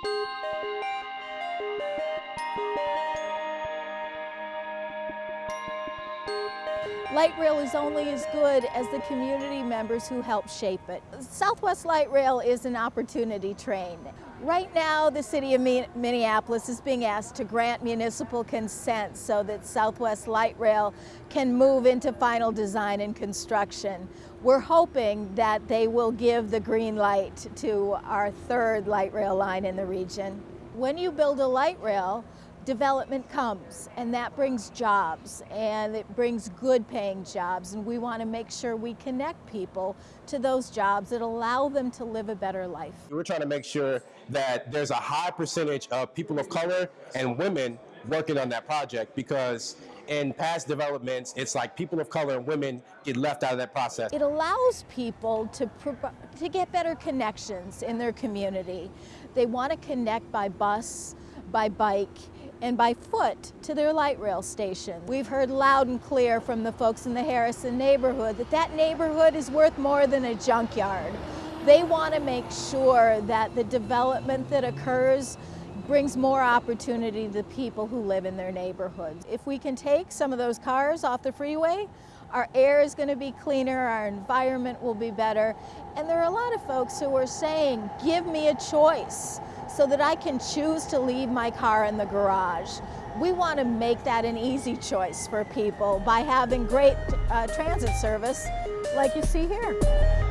Thank you. Light rail is only as good as the community members who help shape it. Southwest Light Rail is an opportunity train. Right now, the city of Minneapolis is being asked to grant municipal consent so that Southwest Light Rail can move into final design and construction. We're hoping that they will give the green light to our third light rail line in the region. When you build a light rail, development comes and that brings jobs and it brings good paying jobs and we want to make sure we connect people to those jobs that allow them to live a better life. We're trying to make sure that there's a high percentage of people of color and women working on that project because in past developments, it's like people of color and women get left out of that process. It allows people to, to get better connections in their community. They want to connect by bus, by bike, and by foot to their light rail station. We've heard loud and clear from the folks in the Harrison neighborhood that that neighborhood is worth more than a junkyard. They want to make sure that the development that occurs brings more opportunity to people who live in their neighborhoods. If we can take some of those cars off the freeway, our air is going to be cleaner, our environment will be better, and there are a lot of folks who are saying, give me a choice so that I can choose to leave my car in the garage. We want to make that an easy choice for people by having great uh, transit service like you see here.